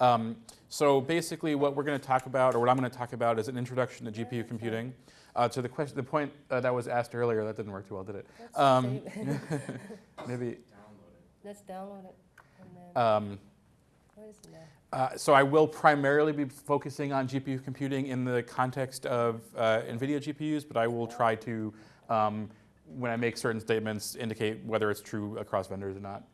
Um, so basically what we're going to talk about, or what I'm going to talk about, is an introduction to GPU computing. Uh, to the question, the point uh, that was asked earlier, that didn't work too well, did it? Um, maybe. Let's download it. Um, where is it now? uh, so I will primarily be focusing on GPU computing in the context of uh, NVIDIA GPUs, but I will try to, um, when I make certain statements, indicate whether it's true across vendors or not.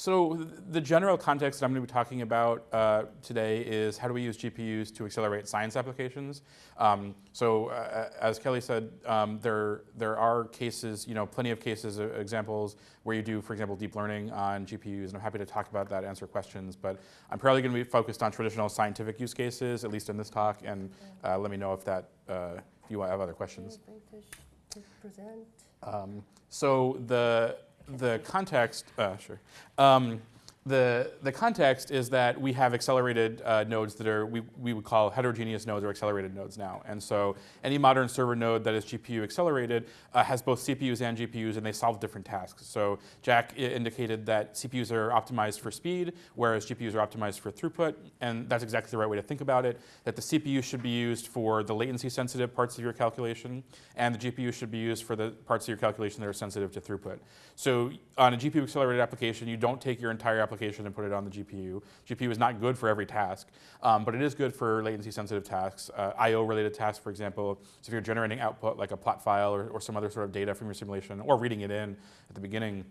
So the general context that I'm going to be talking about uh, today is how do we use GPUs to accelerate science applications. Um, so uh, as Kelly said, um, there there are cases, you know, plenty of cases, uh, examples where you do, for example, deep learning on GPUs, and I'm happy to talk about that, answer questions. But I'm probably going to be focused on traditional scientific use cases, at least in this talk, and uh, let me know if that uh, if you have other questions. Anything to, sh- to present? Um, so the the context, uh, sure. Um, the, the context is that we have accelerated uh, nodes that are, we, we would call heterogeneous nodes or accelerated nodes now. And so any modern server node that is GPU accelerated uh, has both CPUs and GPUs and they solve different tasks. So Jack indicated that CPUs are optimized for speed, whereas GPUs are optimized for throughput. And that's exactly the right way to think about it, that the CPU should be used for the latency sensitive parts of your calculation and the GPU should be used for the parts of your calculation that are sensitive to throughput. So on a GPU accelerated application, you don't take your entire application and put it on the GPU. GPU is not good for every task, um, but it is good for latency sensitive tasks, uh, IO related tasks, for example. So if you're generating output like a plot file or, or some other sort of data from your simulation or reading it in at the beginning,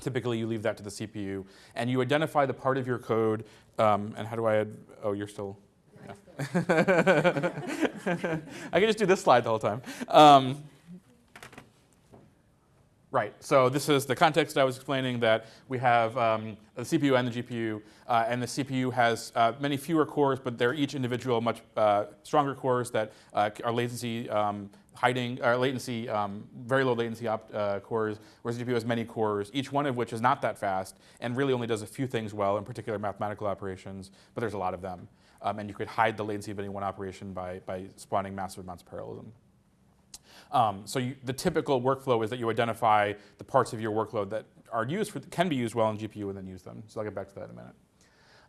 typically you leave that to the CPU and you identify the part of your code, um, and how do I, add, oh, you're still, yeah. I can just do this slide the whole time. Um, right, so this is the context I was explaining that we have um, the CPU and the GPU, uh, and the CPU has uh, many fewer cores, but they're each individual much uh, stronger cores that uh, are latency um, hiding, or latency, um, very low latency uh, cores, whereas the GPU has many cores, each one of which is not that fast and really only does a few things well, in particular mathematical operations, but there's a lot of them. Um, and you could hide the latency of any one operation by, by spawning massive amounts of parallelism. Um, so you, the typical workflow is that you identify the parts of your workload that are used for, can be used well in GPU and then use them. So I'll get back to that in a minute.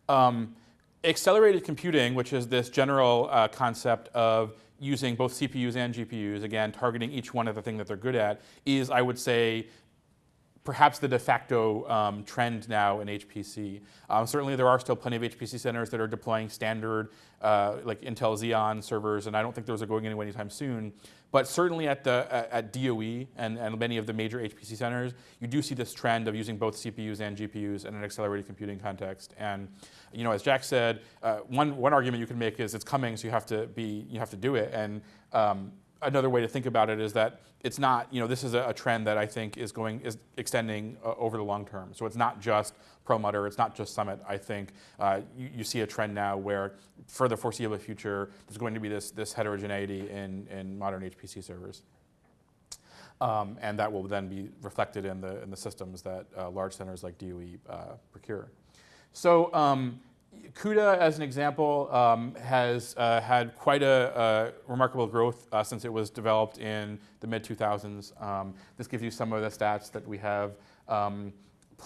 Um, accelerated computing, which is this general uh, concept of using both CPUs and GPUs, again, targeting each one of the thing that they're good at, is, I would say, perhaps the de facto um, trend now in HPC. Um, certainly there are still plenty of HPC centers that are deploying standard uh, like Intel Xeon servers, and I don't think those are going anywhere anytime soon. But certainly at, the, at, DOE and, and many of the major HPC centers, you do see this trend of using both CPUs and GPUs in an accelerated computing context. And you know, as Jack said, uh, one, one argument you can make is it's coming, so you have to, be, you have to do it. And um, another way to think about it is that it's not, you know, this is a, a trend that I think is going, is extending uh, over the long term. So it's not just Perlmutter, it's not just Summit. I think uh, you, you, see a trend now where for the foreseeable future, there's going to be this, this heterogeneity in, in modern HPC servers. Um, and that will then be reflected in the, in the systems that uh, large centers like DOE uh, procure. So um, CUDA, as an example, um, has uh, had quite a, a remarkable growth uh, since it was developed in the mid 2000s. Um, this gives you some of the stats that we have. Um,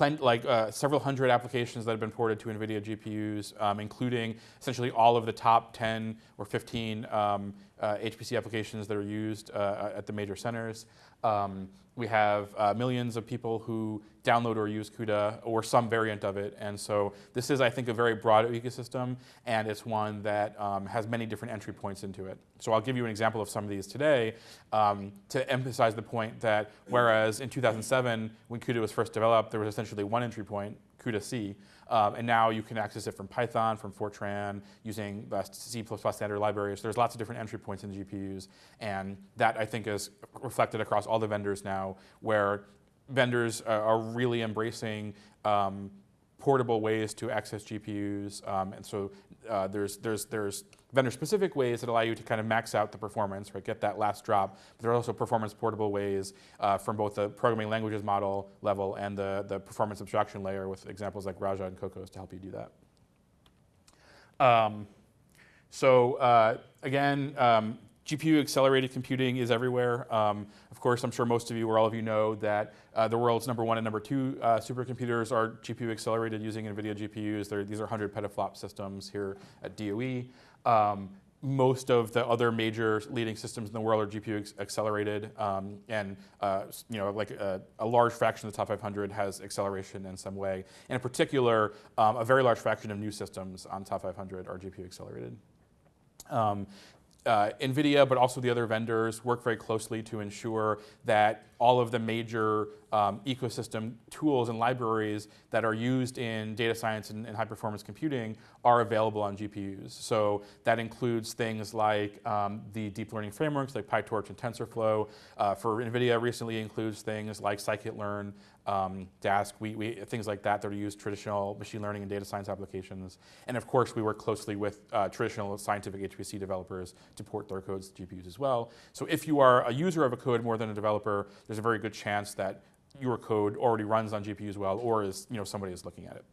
like uh, several hundred applications that have been ported to NVIDIA GPUs, um, including essentially all of the top 10 or 15 um, HPC applications that are used uh, at the major centers. Um, we have uh, millions of people who download or use CUDA or some variant of it. And so this is, I think, a very broad ecosystem, and it's one that um, has many different entry points into it. So I'll give you an example of some of these today um, to emphasize the point that whereas in 2007, when CUDA was first developed, there was essentially one entry point, CUDA-C, um, and now you can access it from Python, from Fortran, using the C++ standard libraries. There's lots of different entry points in GPUs, and that I think is reflected across all the vendors now, where vendors uh, are really embracing um, portable ways to access GPUs, um, and so uh, there's there's there's vendor-specific ways that allow you to kind of max out the performance, right? Get that last drop. But there are also performance portable ways uh, from both the programming languages model level and the the performance abstraction layer with examples like Raja and Kokkos to help you do that. Um, so uh, again. Um, GPU accelerated computing is everywhere. Um, of course, I'm sure most of you or all of you know that uh, the world's number one and number two uh, supercomputers are GPU accelerated using NVIDIA GPUs. They're, these are 100 petaflop systems here at DOE. Um, most of the other major leading systems in the world are GPU accelerated, um, and uh, you know, like a, a, large fraction of the top 500 has acceleration in some way. And in particular, um, a very large fraction of new systems on top 500 are GPU accelerated. Um, uh, NVIDIA, but also the other vendors, work very closely to ensure that all of the major um, ecosystem tools and libraries that are used in data science and, and, high performance computing are available on GPUs. So that includes things like um, the deep learning frameworks like PyTorch and TensorFlow. Uh, for NVIDIA recently includes things like scikit-learn, um, Dask, we, we, things like that that are used traditional machine learning and data science applications. And of course, we work closely with uh, traditional scientific HPC developers to port their codes to GPUs as well. So if you are a user of a code more than a developer, there's a very good chance that your code already runs on GPUs well, or is you know somebody is looking at it.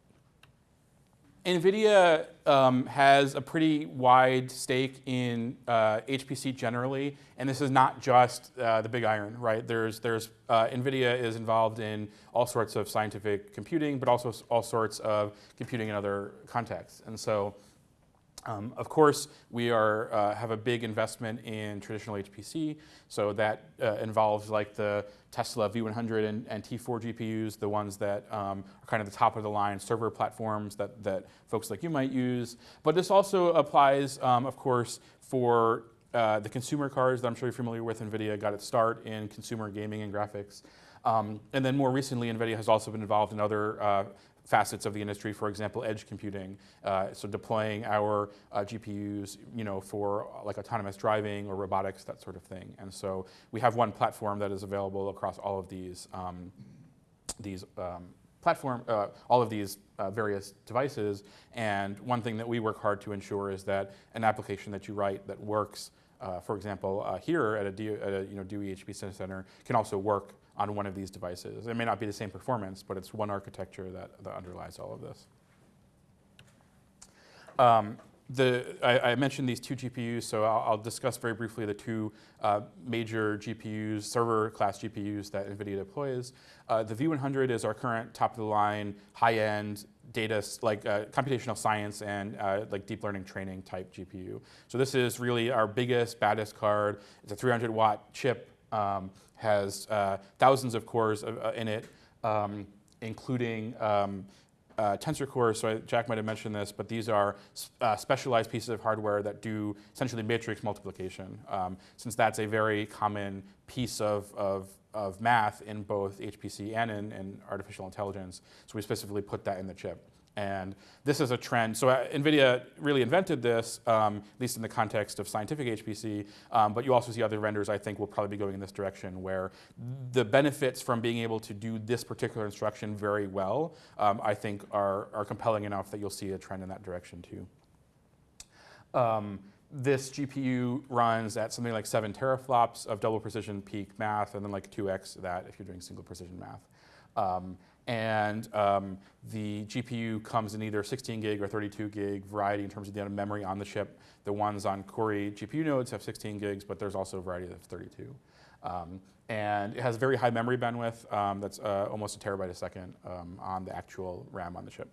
NVIDIA um, has a pretty wide stake in uh, HPC generally, and this is not just uh, the big iron, right? There's, there's, uh, NVIDIA is involved in all sorts of scientific computing, but also all sorts of computing in other contexts. And so um, of course, we are, uh, have a big investment in traditional HPC, so that uh, involves like the Tesla V100 and, and T4 GPUs, the ones that um, are kind of the top of the line server platforms that, that folks like you might use. But this also applies, um, of course, for uh, the consumer cards that I'm sure you're familiar with. NVIDIA got its start in consumer gaming and graphics. Um, and then more recently, NVIDIA has also been involved in other uh, facets of the industry, for example, edge computing. Uh, so deploying our uh, GPUs, you know, for uh, like autonomous driving or robotics, that sort of thing. And so we have one platform that is available across all of these um, these um, platform, uh, all of these uh, various devices. And one thing that we work hard to ensure is that an application that you write that works, uh, for example, here at a, D, at a you know, DOE HPC Center, can also work on one of these devices. It may not be the same performance, but it's one architecture that, that underlies all of this. Um, the, I, I, mentioned these two GPUs, so I'll, I'll discuss very briefly the two uh, major GPUs, server class GPUs that NVIDIA deploys. Uh, the V100 is our current top of the line, high end data, like uh, computational science and uh, like deep learning training type GPU. So this is really our biggest, baddest card. It's a 300 watt chip um, has uh, thousands of cores uh, in it, um, including um, uh, tensor cores. So I, Jack might have mentioned this, but these are uh, specialized pieces of hardware that do essentially matrix multiplication, um, since that's a very common piece of, of, of math in both HPC and in, in artificial intelligence. So we specifically put that in the chip. And this is a trend. So uh, NVIDIA really invented this, um, at least in the context of scientific HPC, um, but you also see other vendors, I think, will probably be going in this direction where the benefits from being able to do this particular instruction very well, um, I think are, are compelling enough that you'll see a trend in that direction too. Um, this GPU runs at something like seven teraflops of double precision peak math, and then like 2x that if you're doing single precision math. Um, and um, the GPU comes in either 16 gig or 32 gig variety in terms of the amount of memory on the chip. The ones on Cori GPU nodes have 16 gigs, but there's also a variety of 32. Um, and it has very high memory bandwidth. Um, that's uh, almost a terabyte a second um, on the actual RAM on the chip.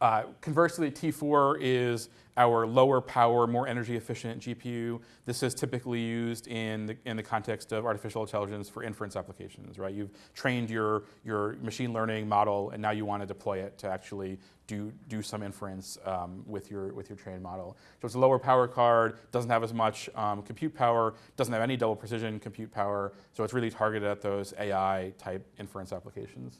Uh, conversely, T4 is our lower power, more energy efficient GPU. This is typically used in the, in the context of artificial intelligence for inference applications, right? You've trained your, your machine learning model and now you want to deploy it to actually do, do some inference um, with, your, with your trained model. So it's a lower power card, doesn't have as much um, compute power, doesn't have any double precision compute power, so it's really targeted at those AI type inference applications.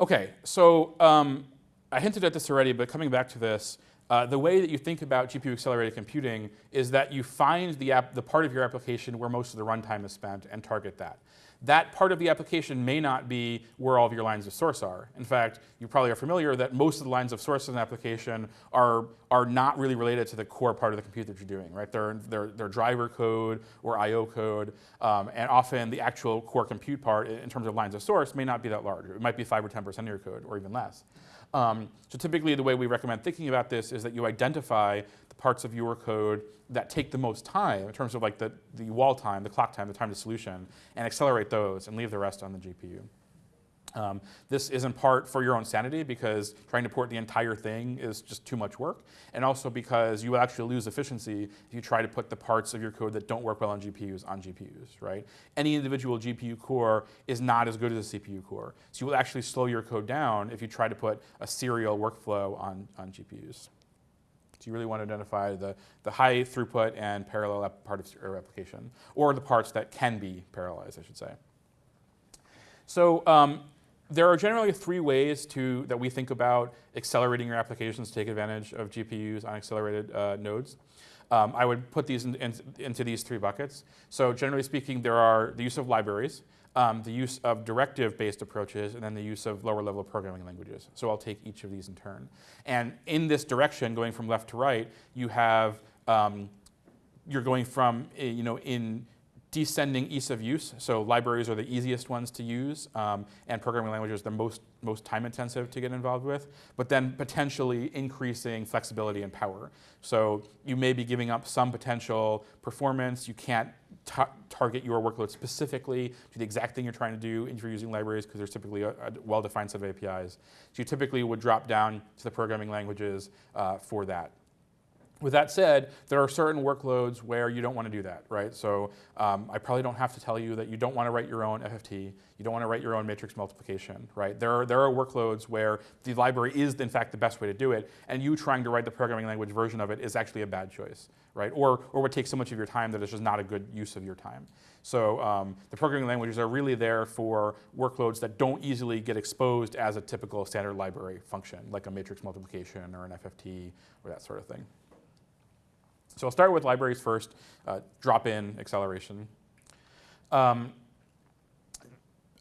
Okay, so um, I hinted at this already, but coming back to this, uh, the way that you think about GPU accelerated computing is that you find the, the part of your application where most of the runtime is spent and target that that part of the application may not be where all of your lines of source are. In fact, you probably are familiar that most of the lines of source in an application are, are not really related to the core part of the compute that you're doing, right? They're, they're, they're driver code or I.O. code, um, and often the actual core compute part in terms of lines of source may not be that large. It might be 5 or 10% of your code or even less. Um, so typically the way we recommend thinking about this is that you identify parts of your code that take the most time in terms of like the, the wall time, the clock time, the time to solution, and accelerate those and leave the rest on the GPU. Um, this is in part for your own sanity because trying to port the entire thing is just too much work, and also because you will actually lose efficiency if you try to put the parts of your code that don't work well on GPUs on GPUs, right? Any individual GPU core is not as good as a CPU core, so you will actually slow your code down if you try to put a serial workflow on, on GPUs. You really want to identify the, the high throughput and parallel part of your application, or the parts that can be parallelized, I should say. So um, there are generally three ways to, that we think about accelerating your applications to take advantage of GPUs on accelerated uh, nodes. Um, I would put these in, in, into these three buckets. So generally speaking, there are the use of libraries, um, the use of directive-based approaches, and then the use of lower-level programming languages. So I'll take each of these in turn. And in this direction, going from left to right, you have, um, you're going from, eh, you know, in descending ease of use. So libraries are the easiest ones to use, um, and programming languages the most, most time intensive to get involved with, but then potentially increasing flexibility and power. So you may be giving up some potential performance. You can't target your workload specifically to the exact thing you're trying to do if you're using libraries because there's typically a, a well-defined set of APIs. So you typically would drop down to the programming languages uh, for that. With that said, there are certain workloads where you don't want to do that, right? So um, I probably don't have to tell you that you don't want to write your own FFT, you don't want to write your own matrix multiplication, right? There are, there are workloads where the library is in fact the best way to do it, and you trying to write the programming language version of it is actually a bad choice, right? Or, or would take so much of your time that it's just not a good use of your time. So um, the programming languages are really there for workloads that don't easily get exposed as a typical standard library function, like a matrix multiplication or an FFT or that sort of thing. So I'll start with libraries first, uh, drop-in acceleration. Um,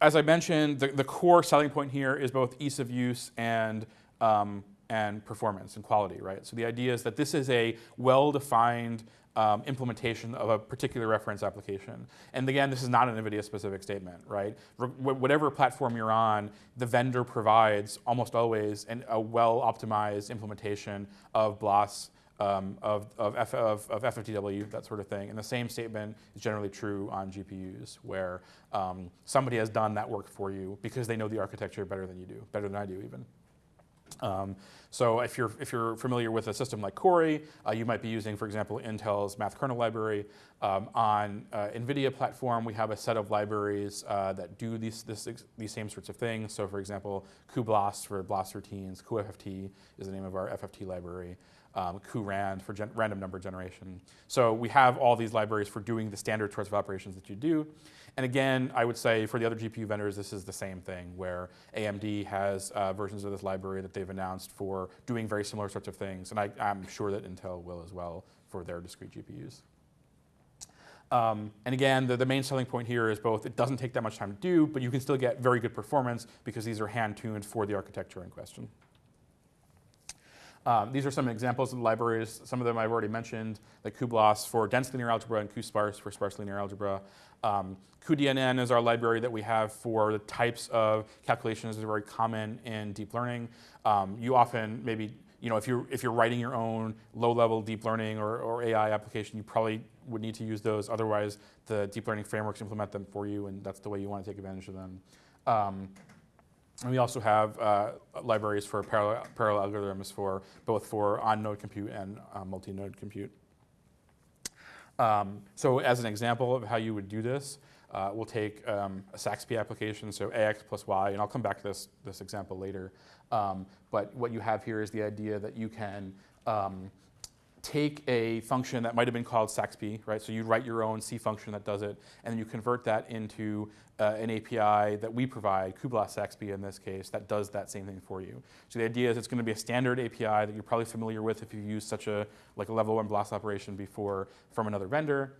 as I mentioned, the, the, core selling point here is both ease of use and, um, and performance and quality, right? So the idea is that this is a well-defined um, implementation of a particular reference application. And again, this is not an NVIDIA-specific statement, right? R whatever platform you're on, the vendor provides almost always an, a well-optimized implementation of BLAS um, of, of, F, of, of, FFTW, that sort of thing. And the same statement is generally true on GPUs, where um, somebody has done that work for you because they know the architecture better than you do, better than I do even. Um, so if you're, if you're familiar with a system like Cori, uh, you might be using, for example, Intel's math kernel library. Um, on uh, NVIDIA platform, we have a set of libraries uh, that do these, this, these same sorts of things. So for example, cuBLAS for BLAS routines, cuFFT is the name of our FFT library um, cuRAND for random number generation. So we have all these libraries for doing the standard sorts of operations that you do. And again, I would say for the other GPU vendors, this is the same thing, where AMD has uh, versions of this library that they've announced for doing very similar sorts of things. And I, am sure that Intel will as well for their discrete GPUs. Um, and again, the, the, main selling point here is both it doesn't take that much time to do, but you can still get very good performance because these are hand-tuned for the architecture in question. Um, these are some examples of libraries. Some of them I've already mentioned, like cuBLAS for dense linear algebra and cuSparse for sparse linear algebra. Um, cuDNN is our library that we have for the types of calculations that are very common in deep learning. Um, you often maybe, you know, if you're, if you're writing your own low-level deep learning or, or AI application, you probably would need to use those. Otherwise, the deep learning frameworks implement them for you, and that's the way you want to take advantage of them. Um, and we also have uh, libraries for parallel, parallel, algorithms for both for on-node compute and uh, multi-node compute. Um, so as an example of how you would do this, uh, we'll take um, a SAXPY application, so AX plus Y, and I'll come back to this, this example later. Um, but what you have here is the idea that you can um, take a function that might have been called SAXPY, right? So you write your own C function that does it, and then you convert that into uh, an API that we provide, cuBLAS SAXPY in this case, that does that same thing for you. So the idea is it's going to be a standard API that you're probably familiar with if you've used such a like a level one BLAS operation before from another vendor.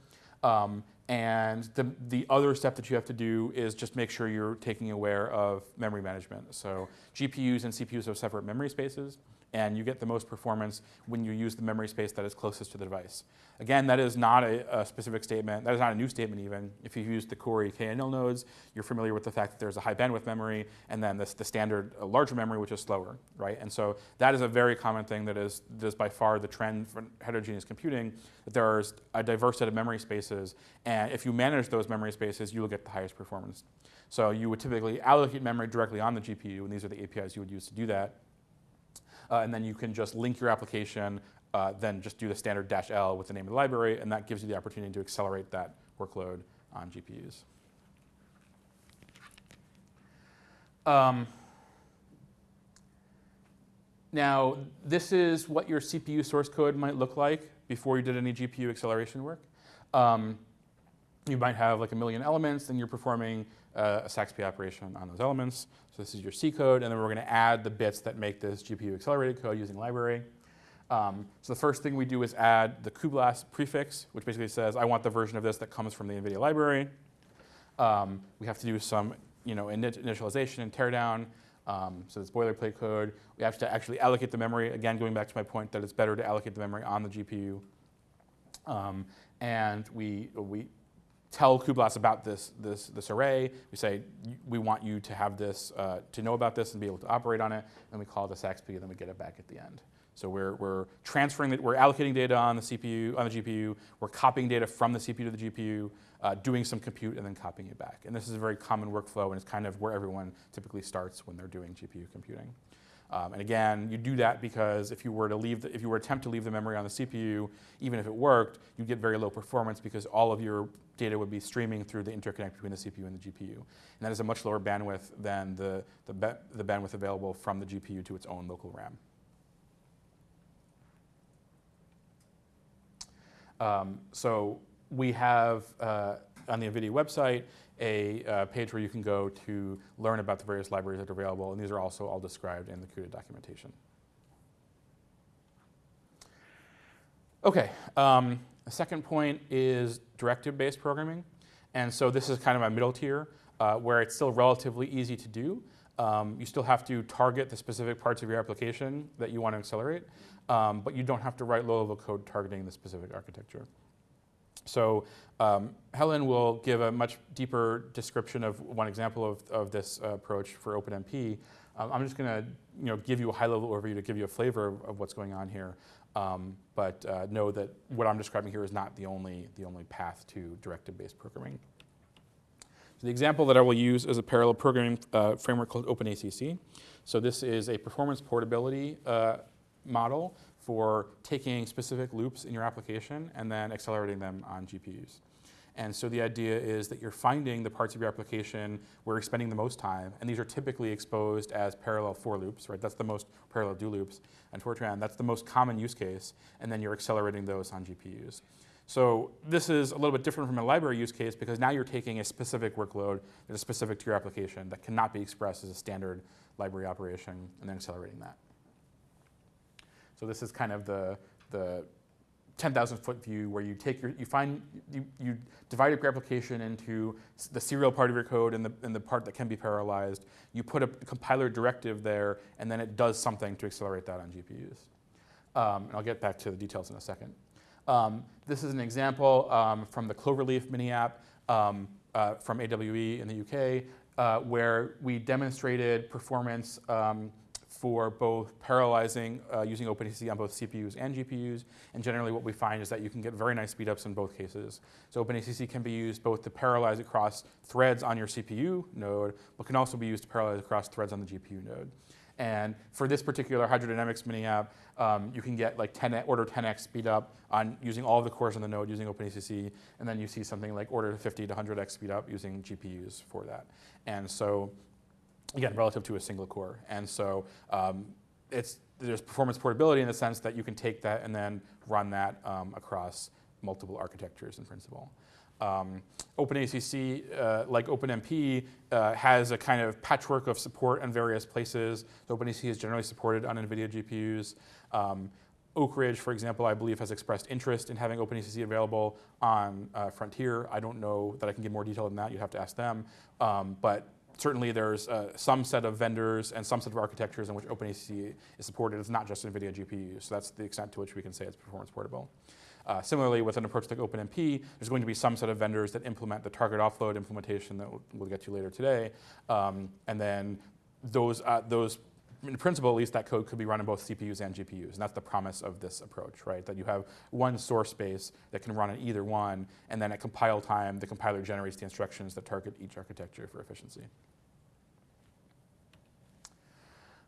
Um, and the, the other step that you have to do is just make sure you're taking aware of memory management. So GPUs and CPUs have separate memory spaces, and you get the most performance when you use the memory space that is closest to the device. Again, that is not a, a specific statement. That is not a new statement even. If you've used the Cori KNL nodes, you're familiar with the fact that there's a high bandwidth memory and then this, the standard uh, larger memory, which is slower, right? And so that is a very common thing that is, that is by far the trend for heterogeneous computing, that there's a diverse set of memory spaces, and if you manage those memory spaces, you will get the highest performance. So you would typically allocate memory directly on the GPU, and these are the APIs you would use to do that. Uh, and then you can just link your application, uh, then just do the standard dash L with the name of the library, and that gives you the opportunity to accelerate that workload on GPUs. Um, now, this is what your CPU source code might look like before you did any GPU acceleration work. Um, you might have like a million elements, and you're performing uh, a SAXPY operation on those elements. So this is your C code, and then we're going to add the bits that make this GPU accelerated code using library. Um, so the first thing we do is add the cuBLAS prefix, which basically says, I want the version of this that comes from the NVIDIA library. Um, we have to do some you know, initialization and teardown. Um, so it's boilerplate code. We have to actually allocate the memory. Again, going back to my point that it's better to allocate the memory on the GPU. Um, and we, we tell cuBLAS about this, this, this array. We say, we want you to have this, uh, to know about this and be able to operate on it. And we call it the SAXPY, and then we get it back at the end. So we're, we're transferring, it, we're allocating data on the CPU, on the GPU, we're copying data from the CPU to the GPU, uh, doing some compute, and then copying it back. And this is a very common workflow, and it's kind of where everyone typically starts when they're doing GPU computing. Um, and again, you do that because if you were to leave, the, if you were attempt to leave the memory on the CPU, even if it worked, you'd get very low performance because all of your data would be streaming through the interconnect between the CPU and the GPU. And that is a much lower bandwidth than the, the, the bandwidth available from the GPU to its own local RAM. Um, so we have uh, on the NVIDIA website a uh, page where you can go to learn about the various libraries that are available, and these are also all described in the CUDA documentation. Okay, um, the second point is directive-based programming. And so this is kind of my middle tier, uh, where it's still relatively easy to do. Um, you still have to target the specific parts of your application that you want to accelerate, um, but you don't have to write low-level code targeting the specific architecture. So um, Helen will give a much deeper description of one example of, of this uh, approach for OpenMP. Um, I'm just going to you know, give you a high-level overview to give you a flavor of, of what's going on here. Um, but uh, know that what I'm describing here is not the only, the only path to directive-based programming. So the example that I will use is a parallel programming uh, framework called OpenACC. So this is a performance portability uh, model for taking specific loops in your application and then accelerating them on GPUs. And so the idea is that you're finding the parts of your application where you're spending the most time, and these are typically exposed as parallel for loops, right? That's the most parallel do loops. And Fortran, that's the most common use case, and then you're accelerating those on GPUs. So this is a little bit different from a library use case because now you're taking a specific workload that is specific to your application that cannot be expressed as a standard library operation and then accelerating that. So this is kind of the, the 10,000 foot view where you take your, you find, you, you divide your application into the serial part of your code and the, and the part that can be parallelized. You put a compiler directive there and then it does something to accelerate that on GPUs. Um, and I'll get back to the details in a second. Um, this is an example um, from the Cloverleaf mini app um, uh, from AWE in the UK uh, where we demonstrated performance um, for both parallelizing uh, using OpenACC on both CPUs and GPUs. And generally what we find is that you can get very nice speedups in both cases. So OpenACC can be used both to parallelize across threads on your CPU node, but can also be used to parallelize across threads on the GPU node. And for this particular hydrodynamics mini app, um, you can get like 10 order 10x speed up on using all of the cores on the node using OpenACC, and then you see something like order 50 to 100x speed up using GPUs for that. And so again, relative to a single core. And so um, it's, there's performance portability in the sense that you can take that and then run that um, across multiple architectures in principle. Um, OpenACC, uh, like OpenMP, uh, has a kind of patchwork of support in various places. So OpenACC is generally supported on NVIDIA GPUs. Um, Oak Ridge, for example, I believe has expressed interest in having OpenACC available on uh, Frontier. I don't know that I can give more detail than that. You'd have to ask them. Um, but certainly there's uh, some set of vendors and some set of architectures in which OpenACC is supported. It's not just NVIDIA GPUs. So that's the extent to which we can say it's performance portable. Uh, similarly, with an approach like OpenMP, there's going to be some set of vendors that implement the target offload implementation that we'll, we'll get to later today. Um, and then those, uh, those, in principle at least, that code could be run on both CPUs and GPUs. And that's the promise of this approach, right? That you have one source space that can run on either one, and then at compile time, the compiler generates the instructions that target each architecture for efficiency.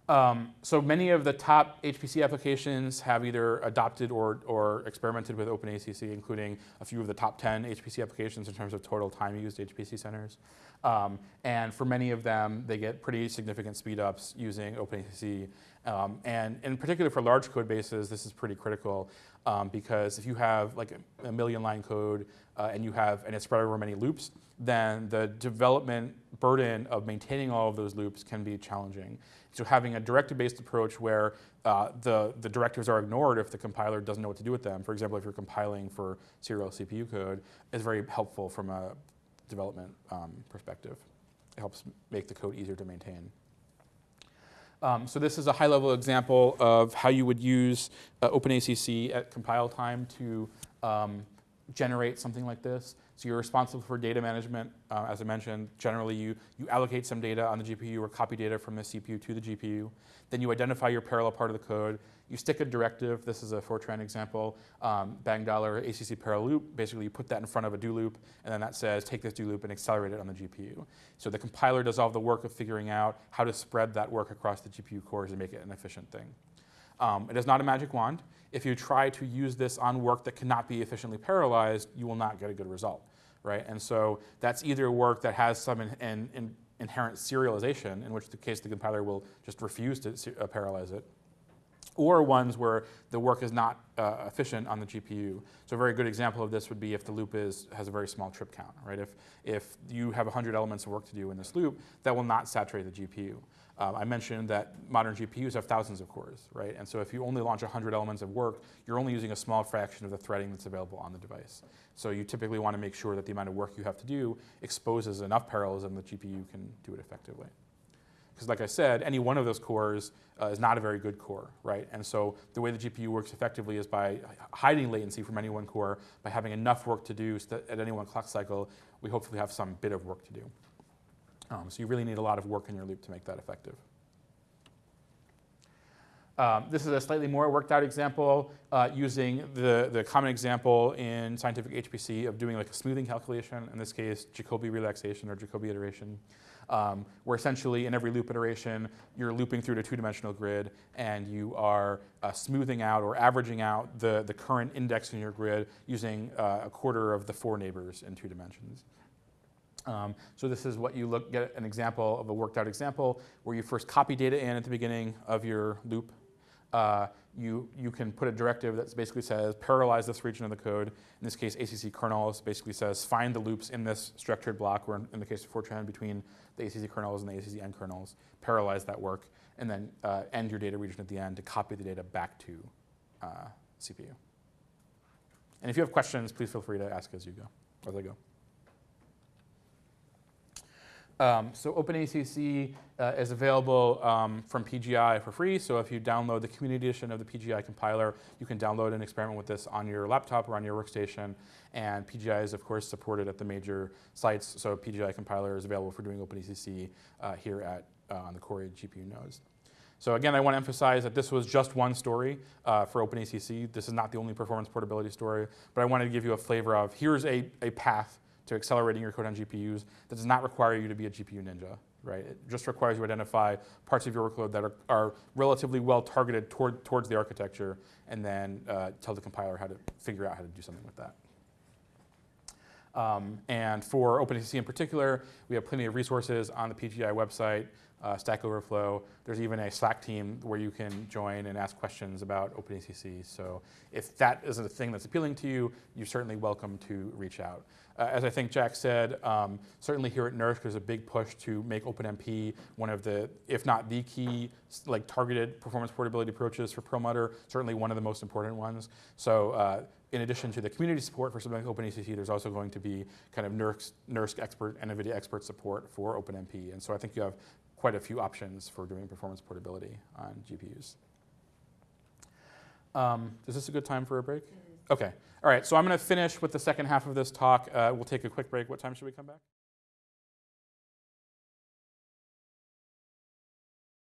Um, so many of the top HPC applications have either adopted or, or experimented with OpenACC, including a few of the top 10 HPC applications in terms of total time used HPC centers. Um, and for many of them, they get pretty significant speed ups using OpenACC. Um, and in particular for large code bases, this is pretty critical um, because if you have like a, million line code uh, and you have, and it's spread over many loops, then the development burden of maintaining all of those loops can be challenging. So having a directive-based approach where uh, the, the directives are ignored if the compiler doesn't know what to do with them, for example, if you're compiling for serial CPU code, is very helpful from a development um, perspective. It helps make the code easier to maintain. Um, so this is a high-level example of how you would use uh, OpenACC at compile time to um, generate something like this. So you're responsible for data management. Uh, as I mentioned, generally you, you allocate some data on the GPU or copy data from the CPU to the GPU. Then you identify your parallel part of the code. You stick a directive. This is a Fortran example. Um, bang dollar ACC parallel loop. Basically, you put that in front of a do loop, and then that says, take this do loop and accelerate it on the GPU. So the compiler does all the work of figuring out how to spread that work across the GPU cores and make it an efficient thing. Um, it is not a magic wand. If you try to use this on work that cannot be efficiently parallelized, you will not get a good result, right? And so that's either work that has some in, in, in inherent serialization, in which the case the compiler will just refuse to uh, parallelize it, or ones where the work is not uh, efficient on the GPU. So a very good example of this would be if the loop is, has a very small trip count, right? If, if you have 100 elements of work to do in this loop, that will not saturate the GPU. Um, I mentioned that modern GPUs have thousands of cores, right? And so if you only launch 100 elements of work, you're only using a small fraction of the threading that's available on the device. So you typically want to make sure that the amount of work you have to do exposes enough parallelism that GPU can do it effectively. Because like I said, any one of those cores uh, is not a very good core, right? And so the way the GPU works effectively is by hiding latency from any one core, by having enough work to do so at any one clock cycle, we hopefully have some bit of work to do. Um, so you really need a lot of work in your loop to make that effective. Um, this is a slightly more worked out example uh, using the, the common example in scientific HPC of doing like a smoothing calculation, in this case, Jacobi relaxation or Jacobi iteration, um, where essentially in every loop iteration, you're looping through a two-dimensional grid and you are uh, smoothing out or averaging out the, the current index in your grid using uh, a quarter of the four neighbors in two dimensions. Um, so this is what you look, get an example of a worked out example where you first copy data in at the beginning of your loop. Uh, you, you can put a directive that basically says parallelize this region of the code. In this case, ACC kernels basically says find the loops in this structured block, or in, in the case of Fortran, between the ACC kernels and the ACC end kernels, parallelize that work, and then uh, end your data region at the end to copy the data back to uh, CPU. And if you have questions, please feel free to ask as you go, as I go. Um, so OpenACC uh, is available um, from PGI for free. So if you download the community edition of the PGI compiler, you can download and experiment with this on your laptop or on your workstation. And PGI is, of course, supported at the major sites. So PGI compiler is available for doing OpenACC uh, here at uh, on the Cori GPU nodes. So again, I want to emphasize that this was just one story uh, for OpenACC. This is not the only performance portability story, but I wanted to give you a flavor of here's a, a path to accelerating your code on GPUs that does not require you to be a GPU ninja, right? It just requires you to identify parts of your workload that are, are relatively well targeted toward, towards the architecture and then uh, tell the compiler how to figure out how to do something with that. Um, and for OpenACC in particular, we have plenty of resources on the PGI website uh, Stack Overflow. There's even a Slack team where you can join and ask questions about OpenACC. So if that isn't a thing that's appealing to you, you're certainly welcome to reach out. Uh, as I think Jack said, um, certainly here at NERSC, there's a big push to make OpenMP one of the, if not the key, like targeted performance portability approaches for Perlmutter, certainly one of the most important ones. So uh, in addition to the community support for something like OpenACC, there's also going to be kind of NERSC, NERSC expert and NVIDIA expert support for OpenMP. And so I think you have quite a few options for doing performance portability on GPUs. Um, is this a good time for a break? Okay. All right. So I'm going to finish with the second half of this talk. Uh, we'll take a quick break. What time should we come back?